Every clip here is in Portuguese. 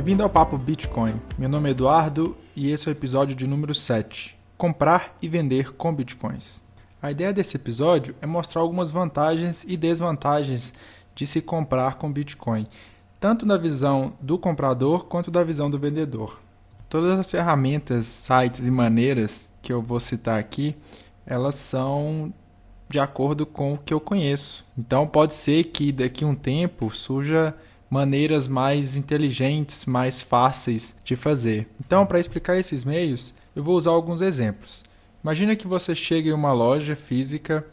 Bem-vindo ao Papo Bitcoin. Meu nome é Eduardo e esse é o episódio de número 7: Comprar e vender com bitcoins. A ideia desse episódio é mostrar algumas vantagens e desvantagens de se comprar com Bitcoin, tanto da visão do comprador quanto da visão do vendedor. Todas as ferramentas, sites e maneiras que eu vou citar aqui, elas são de acordo com o que eu conheço. Então pode ser que daqui a um tempo surja maneiras mais inteligentes, mais fáceis de fazer. Então, para explicar esses meios, eu vou usar alguns exemplos. Imagina que você chega em uma loja física,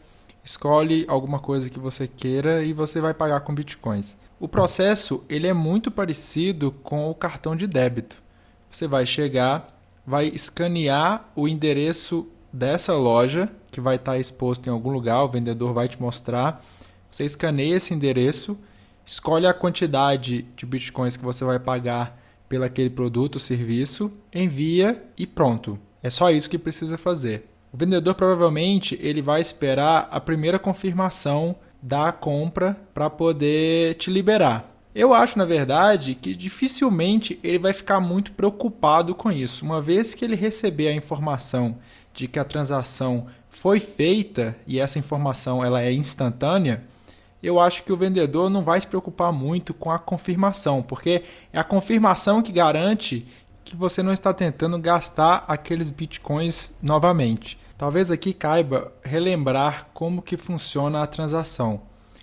escolhe alguma coisa que você queira e você vai pagar com bitcoins. O processo ele é muito parecido com o cartão de débito. Você vai chegar, vai escanear o endereço dessa loja que vai estar exposto em algum lugar, o vendedor vai te mostrar. Você escaneia esse endereço, escolhe a quantidade de bitcoins que você vai pagar pelo aquele produto ou serviço, envia e pronto. É só isso que precisa fazer. O vendedor provavelmente ele vai esperar a primeira confirmação da compra para poder te liberar. Eu acho, na verdade, que dificilmente ele vai ficar muito preocupado com isso, uma vez que ele receber a informação de que a transação foi feita e essa informação ela é instantânea, eu acho que o vendedor não vai se preocupar muito com a confirmação, porque é a confirmação que garante que você não está tentando gastar aqueles bitcoins novamente. Talvez aqui caiba relembrar como que funciona a transação.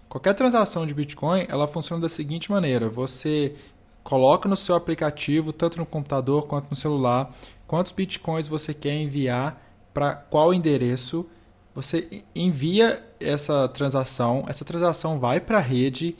Qualquer transação de Bitcoin, ela funciona da seguinte maneira: você coloca no seu aplicativo, tanto no computador quanto no celular, quantos bitcoins você quer enviar para qual endereço. Você envia essa transação, essa transação vai para a rede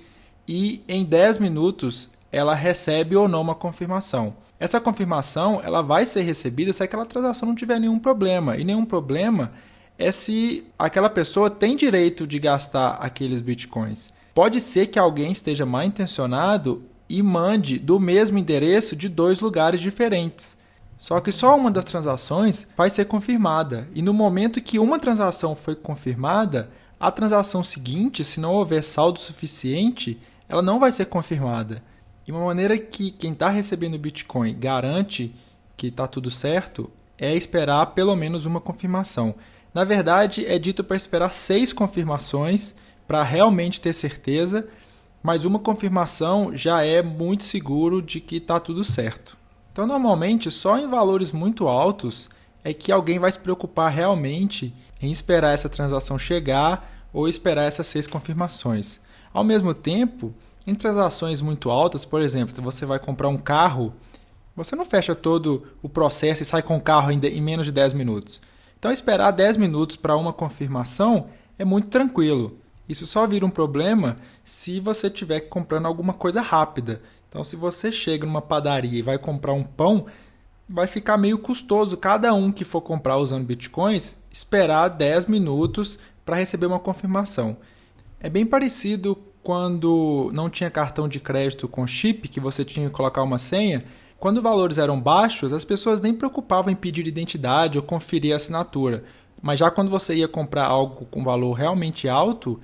e em 10 minutos ela recebe ou não uma confirmação. Essa confirmação ela vai ser recebida se aquela transação não tiver nenhum problema. E nenhum problema é se aquela pessoa tem direito de gastar aqueles bitcoins. Pode ser que alguém esteja mal intencionado e mande do mesmo endereço de dois lugares diferentes. Só que só uma das transações vai ser confirmada. E no momento que uma transação foi confirmada, a transação seguinte, se não houver saldo suficiente, ela não vai ser confirmada. E uma maneira que quem está recebendo Bitcoin garante que está tudo certo é esperar pelo menos uma confirmação. Na verdade, é dito para esperar seis confirmações para realmente ter certeza, mas uma confirmação já é muito seguro de que está tudo certo. Então, normalmente, só em valores muito altos é que alguém vai se preocupar realmente em esperar essa transação chegar ou esperar essas seis confirmações. Ao mesmo tempo, em transações muito altas, por exemplo, se você vai comprar um carro, você não fecha todo o processo e sai com o carro em menos de 10 minutos. Então, esperar 10 minutos para uma confirmação é muito tranquilo. Isso só vira um problema se você estiver comprando alguma coisa rápida. Então, se você chega numa padaria e vai comprar um pão, vai ficar meio custoso cada um que for comprar usando bitcoins esperar 10 minutos para receber uma confirmação. É bem parecido quando não tinha cartão de crédito com chip, que você tinha que colocar uma senha, quando valores eram baixos, as pessoas nem preocupavam em pedir identidade ou conferir a assinatura. Mas já quando você ia comprar algo com valor realmente alto,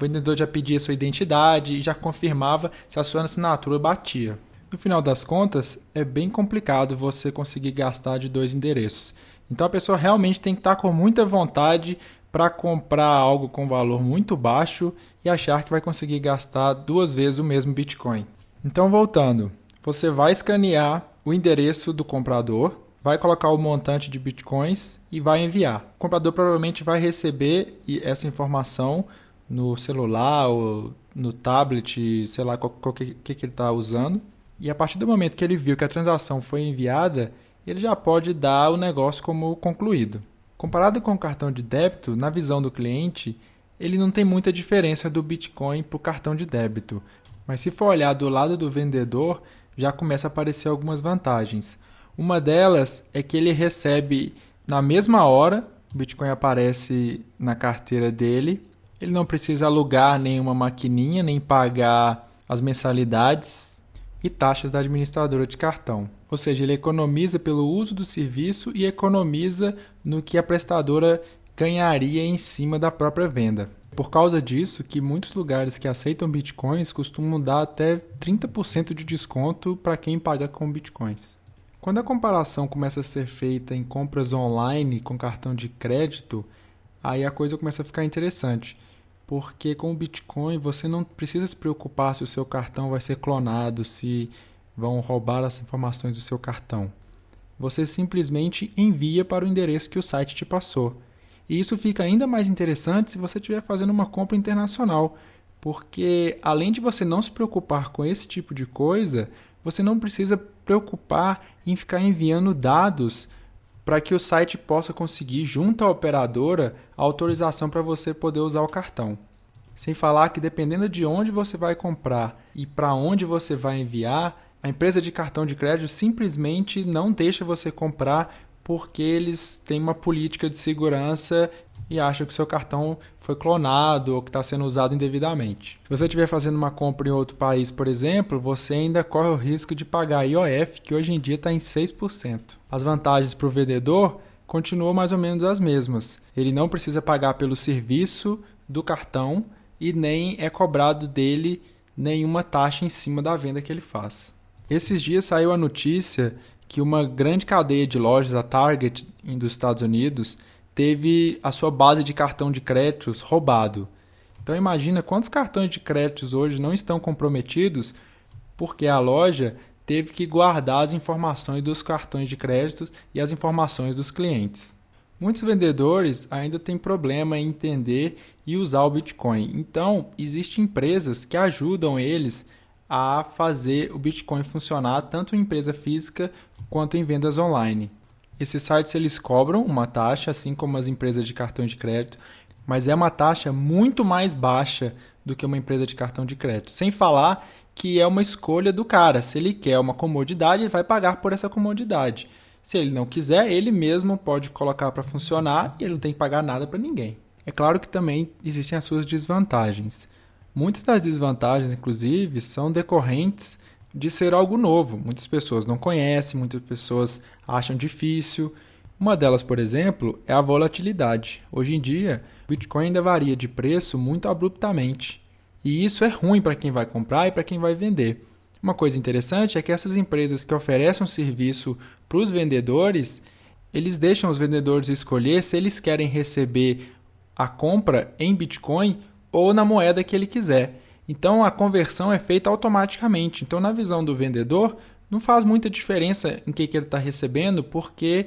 o vendedor já pedia sua identidade e já confirmava se a sua assinatura batia. No final das contas, é bem complicado você conseguir gastar de dois endereços. Então a pessoa realmente tem que estar com muita vontade para comprar algo com valor muito baixo e achar que vai conseguir gastar duas vezes o mesmo Bitcoin. Então, voltando, você vai escanear o endereço do comprador, vai colocar o montante de Bitcoins e vai enviar. O comprador provavelmente vai receber essa informação no celular ou no tablet, sei lá qual, que, que ele está usando. E a partir do momento que ele viu que a transação foi enviada, ele já pode dar o negócio como concluído. Comparado com o cartão de débito, na visão do cliente, ele não tem muita diferença do Bitcoin para o cartão de débito. Mas se for olhar do lado do vendedor, já começa a aparecer algumas vantagens. Uma delas é que ele recebe na mesma hora, o Bitcoin aparece na carteira dele, ele não precisa alugar nenhuma maquininha, nem pagar as mensalidades e taxas da administradora de cartão. Ou seja, ele economiza pelo uso do serviço e economiza no que a prestadora ganharia em cima da própria venda. Por causa disso, que muitos lugares que aceitam bitcoins costumam dar até 30% de desconto para quem paga com bitcoins. Quando a comparação começa a ser feita em compras online com cartão de crédito, aí a coisa começa a ficar interessante. Porque com o Bitcoin você não precisa se preocupar se o seu cartão vai ser clonado, se vão roubar as informações do seu cartão. Você simplesmente envia para o endereço que o site te passou. E isso fica ainda mais interessante se você estiver fazendo uma compra internacional, porque além de você não se preocupar com esse tipo de coisa, você não precisa preocupar em ficar enviando dados para que o site possa conseguir, junto à operadora, a autorização para você poder usar o cartão. Sem falar que, dependendo de onde você vai comprar e para onde você vai enviar, a empresa de cartão de crédito simplesmente não deixa você comprar porque eles têm uma política de segurança e acham que seu cartão foi clonado ou que está sendo usado indevidamente. Se você estiver fazendo uma compra em outro país, por exemplo, você ainda corre o risco de pagar IOF, que hoje em dia está em 6%. As vantagens para o vendedor continuam mais ou menos as mesmas. Ele não precisa pagar pelo serviço do cartão e nem é cobrado dele nenhuma taxa em cima da venda que ele faz. Esses dias saiu a notícia que uma grande cadeia de lojas, a Target, dos Estados Unidos, teve a sua base de cartão de créditos roubado. Então imagina quantos cartões de créditos hoje não estão comprometidos porque a loja teve que guardar as informações dos cartões de créditos e as informações dos clientes. Muitos vendedores ainda têm problema em entender e usar o Bitcoin. Então, existem empresas que ajudam eles a fazer o Bitcoin funcionar tanto em empresa física quanto em vendas online. Esses sites eles cobram uma taxa, assim como as empresas de cartão de crédito, mas é uma taxa muito mais baixa do que uma empresa de cartão de crédito. Sem falar que é uma escolha do cara. Se ele quer uma comodidade, ele vai pagar por essa comodidade. Se ele não quiser, ele mesmo pode colocar para funcionar e ele não tem que pagar nada para ninguém. É claro que também existem as suas desvantagens. Muitas das desvantagens, inclusive, são decorrentes de ser algo novo. Muitas pessoas não conhecem, muitas pessoas acham difícil. Uma delas, por exemplo, é a volatilidade. Hoje em dia, o Bitcoin ainda varia de preço muito abruptamente. E isso é ruim para quem vai comprar e para quem vai vender. Uma coisa interessante é que essas empresas que oferecem um serviço para os vendedores, eles deixam os vendedores escolher se eles querem receber a compra em Bitcoin ou na moeda que ele quiser. Então a conversão é feita automaticamente. Então, na visão do vendedor, não faz muita diferença em que, que ele está recebendo, porque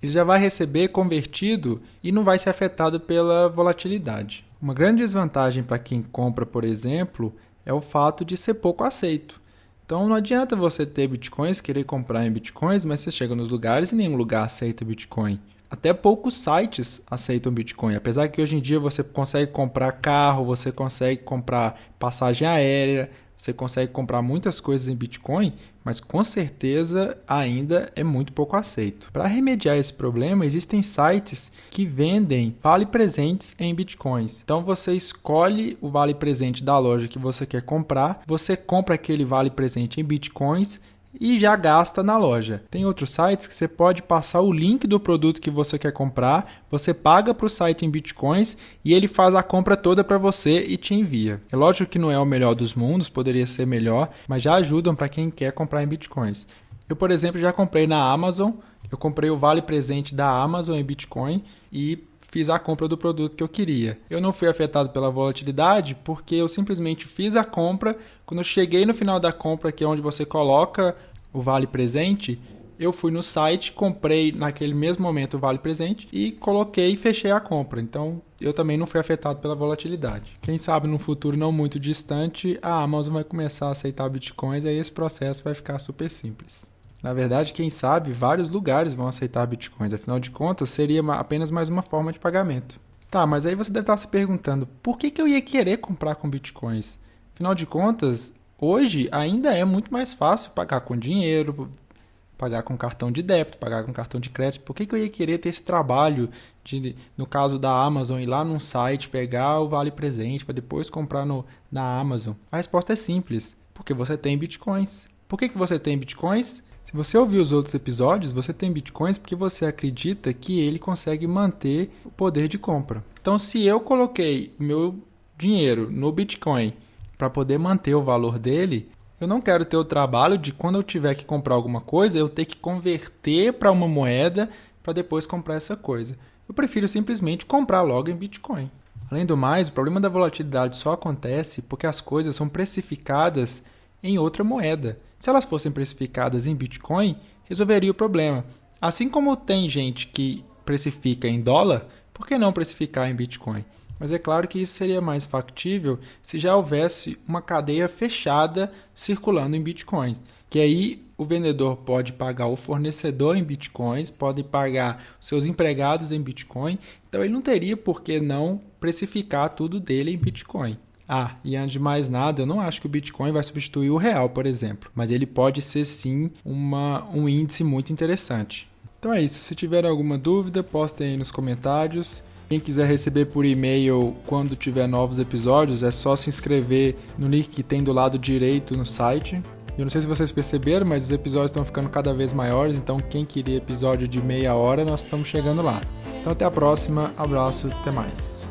ele já vai receber convertido e não vai ser afetado pela volatilidade. Uma grande desvantagem para quem compra, por exemplo, é o fato de ser pouco aceito. Então não adianta você ter bitcoins, querer comprar em bitcoins, mas você chega nos lugares e nenhum lugar aceita bitcoin. Até poucos sites aceitam Bitcoin, apesar que hoje em dia você consegue comprar carro, você consegue comprar passagem aérea, você consegue comprar muitas coisas em Bitcoin, mas com certeza ainda é muito pouco aceito. Para remediar esse problema, existem sites que vendem vale presentes em Bitcoins. Então você escolhe o vale presente da loja que você quer comprar, você compra aquele vale presente em Bitcoins e já gasta na loja. Tem outros sites que você pode passar o link do produto que você quer comprar, você paga para o site em bitcoins e ele faz a compra toda para você e te envia. É lógico que não é o melhor dos mundos, poderia ser melhor, mas já ajudam para quem quer comprar em bitcoins. Eu, por exemplo, já comprei na Amazon, eu comprei o vale presente da Amazon em Bitcoin e fiz a compra do produto que eu queria. Eu não fui afetado pela volatilidade porque eu simplesmente fiz a compra. Quando eu cheguei no final da compra, que é onde você coloca o vale presente, eu fui no site, comprei naquele mesmo momento o vale presente e coloquei e fechei a compra. Então eu também não fui afetado pela volatilidade. Quem sabe no futuro não muito distante, a Amazon vai começar a aceitar bitcoins e aí esse processo vai ficar super simples. Na verdade, quem sabe, vários lugares vão aceitar bitcoins. Afinal de contas, seria apenas mais uma forma de pagamento. Tá, mas aí você deve estar se perguntando, por que, que eu ia querer comprar com bitcoins? Afinal de contas, hoje ainda é muito mais fácil pagar com dinheiro, pagar com cartão de débito, pagar com cartão de crédito. Por que, que eu ia querer ter esse trabalho de, no caso da Amazon, ir lá num site, pegar o vale presente para depois comprar no, na Amazon? A resposta é simples, porque você tem bitcoins. Por que, que você tem bitcoins? Se você ouvir os outros episódios, você tem bitcoins porque você acredita que ele consegue manter o poder de compra. Então, se eu coloquei meu dinheiro no Bitcoin para poder manter o valor dele, eu não quero ter o trabalho de quando eu tiver que comprar alguma coisa, eu ter que converter para uma moeda para depois comprar essa coisa. Eu prefiro simplesmente comprar logo em Bitcoin. Além do mais, o problema da volatilidade só acontece porque as coisas são precificadas em outra moeda. Se elas fossem precificadas em Bitcoin, resolveria o problema. Assim como tem gente que precifica em dólar, por que não precificar em Bitcoin? Mas é claro que isso seria mais factível se já houvesse uma cadeia fechada circulando em bitcoins. Que aí o vendedor pode pagar o fornecedor em bitcoins, pode pagar seus empregados em bitcoin. Então ele não teria por que não precificar tudo dele em bitcoin. Ah, e antes de mais nada, eu não acho que o Bitcoin vai substituir o real, por exemplo, mas ele pode ser sim uma, um índice muito interessante. Então é isso. Se tiver alguma dúvida, postem aí nos comentários. Quem quiser receber por e-mail quando tiver novos episódios, é só se inscrever no link que tem do lado direito no site. Eu não sei se vocês perceberam, mas os episódios estão ficando cada vez maiores, então quem queria episódio de meia hora, nós estamos chegando lá. Então até a próxima, abraço, até mais.